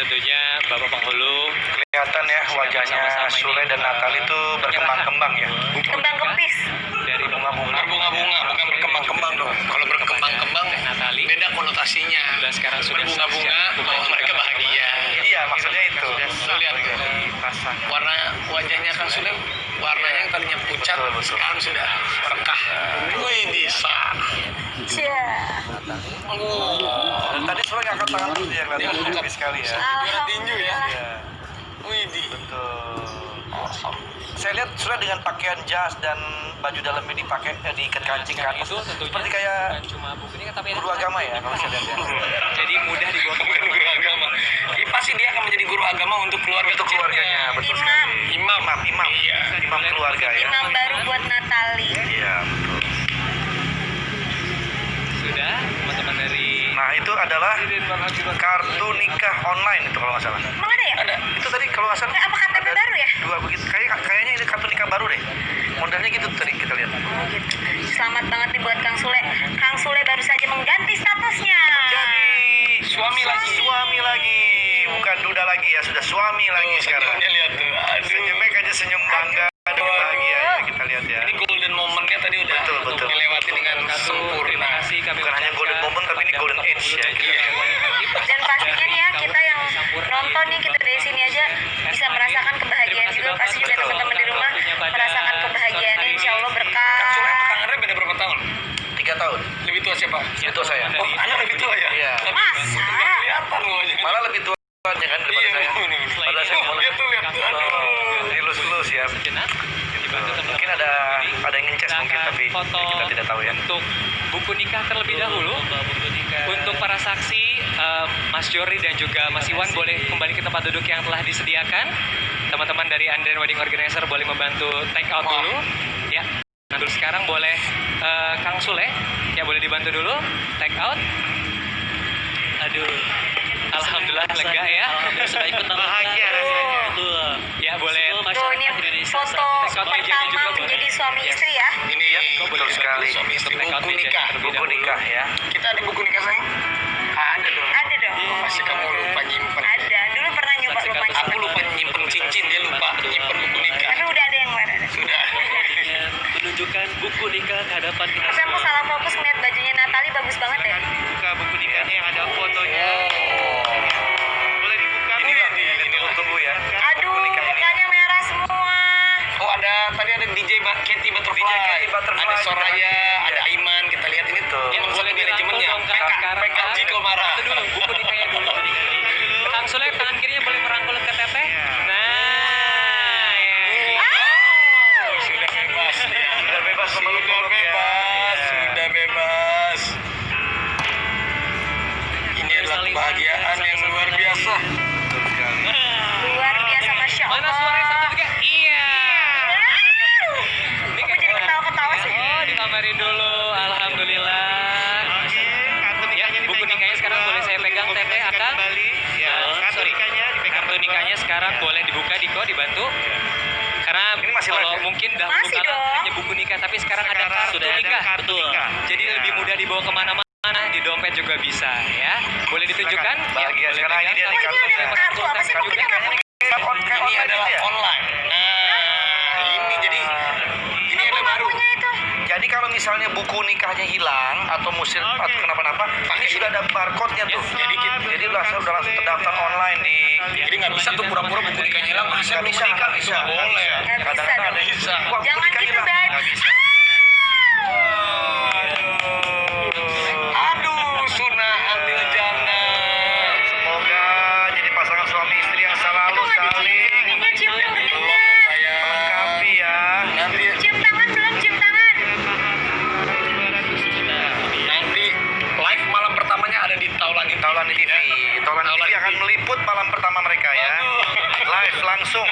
tentunya Bapak Penghulu Kelihatan ya wajahnya. Sule dan Natal itu berkembang-kembang ya. Kembang kempis. dari Bunga-bunga. Berbunga-bunga bukan berkembang-kembang dong. Kalau berkembang-kembang Natali beda konotasinya. sudah sekarang sudah bahwa mereka bahagia. Iya, maksudnya itu. Lu lihat warna wajahnya kan sudah warnanya yang tadinya pucat Betul, betul. sekarang sudah rekah. Wih bisa. Cia. Oh, Ngangkat tangan terus dia kelihatan happy sekali ya. juara tinju ya. Iya, Wih di. betul. Saya lihat Sule dengan pakaian jas dan baju dalamnya dipakai eh, diikat kancing kan. itu tentunya Seperti kayak cuma buku ini tapi guru agama ya kalau saya lihat. ya. jadi mudah dibawa ke guru agama. Ih, pasti dia akan menjadi guru agama untuk keluarga Untuk keluarganya, betul Imam. sekali. Imam. Imam, imam. Iya. Imam keluarga ya. Imam adalah kartu nikah online itu kalau nggak salah. Emang ada ya? Ada. Itu tadi kalau nggak salah Eh, apa KTP baru ya? Dua begitu. Kayak kayaknya ini kartu nikah baru deh. Modelnya gitu tadi kita lihat. Oh gitu. Selamat banget nih buat Kang Sule. Kang Sule baru saja mengganti statusnya. Jadi Suami lagi. Suami lagi. Bukan duda lagi ya, sudah suami lagi sekarang. Senyumnya lihat tuh. Aduh. Senyumnya aja senyum bangga. Aduh, bahagia ya kita lihat ya. Ini golden momennya tadi udah Betul, betul. dilewati dengan kartu sempurna. terima kasih kami Bukan hanya golden moment, tapi ini golden age ya. Iya. Dan pastinya nih ya kita yang nonton nih kita dari sini aja bisa merasakan kebahagiaan juga pasti juga teman-teman di rumah merasakan kebahagiaannya insya Allah berkah. Kang Andre beda berapa tahun? Tiga tahun. Lebih tua siapa? Itu saya. Oh, anak lebih tua ya? Iya. Masa? kelihatan loh. Malah lebih tua kan daripada Iya, saya. bener. Padahal saya Oh, mulai. lihat tuh, lihat tuh. Aduh. Dilus-lus ya. sejenak dibantu teman-teman Mungkin ada ini. Mungkin akan tapi foto kita tidak tahu ya. untuk buku nikah terlebih dahulu. untuk para saksi eh, Mas Jori dan juga Mas Iwan boleh kembali ke tempat duduk yang telah disediakan. Teman-teman dari Andren Wedding Organizer boleh membantu take out dulu. Ya nah dulu sekarang boleh eh, Kang Sule. Ya boleh dibantu dulu take out. Aduh Alhamdulillah lega ya. Bahagia rasanya. ya boleh. Tuh ini foto pertama menjadi suami istri ya. Ini betul sekali. Suami istri Take out buku nikah. Buku nikah ya. Kita ada buku nikah sayang? Ada dong. Ada dong. Pasti kamu lupa nyimpen. Ada. Dulu pernah nyoba lupa Aku nyimpen. lupa nyimpen cincin, dia lupa nyimpen buku nikah. Tapi udah ada yang baru. Sudah. menunjukkan buku nikah ke hadapan kita aku salah fokus ngeliat bajunya Natali bagus banget ya. Kebahagiaan yang luar biasa. Betul sekali. Luar biasa Masya Allah. mana suaranya satu tiga iya. Aku jadi ketawa-ketawa sih. oh dikabarin dulu alhamdulillah ya buku nikahnya sekarang boleh saya pegang teteh akang Ya, kartu nikahnya dipegang kartu nikahnya sekarang boleh dibuka Diko dibantu karena Ini masih kalau live ya? mungkin dahulu Masih kala dong. hanya buku nikah tapi sekarang ada Sekarang kartu ada nikah kartu nikah. jadi Ya. lebih mudah dibawa ke mana-mana juga bisa ya boleh ditunjukkan. Bahagia. boleh Sekarang ini dia Oh ini ada kartu apa sih? Kita kayak Ini adalah ya? online. Nah, ini jadi ini ada baru. Jadi kalau misalnya buku nikahnya hilang atau musir atau kenapa-napa, ini sudah ada barcode-nya tuh. Yes. Jadi jadi udah udah langsung terdaftar online di Jadi nggak bisa tuh pura-pura buku nikahnya hilang. Masa bisa, bisa. nggak boleh. malam pertama mereka ya. Live langsung.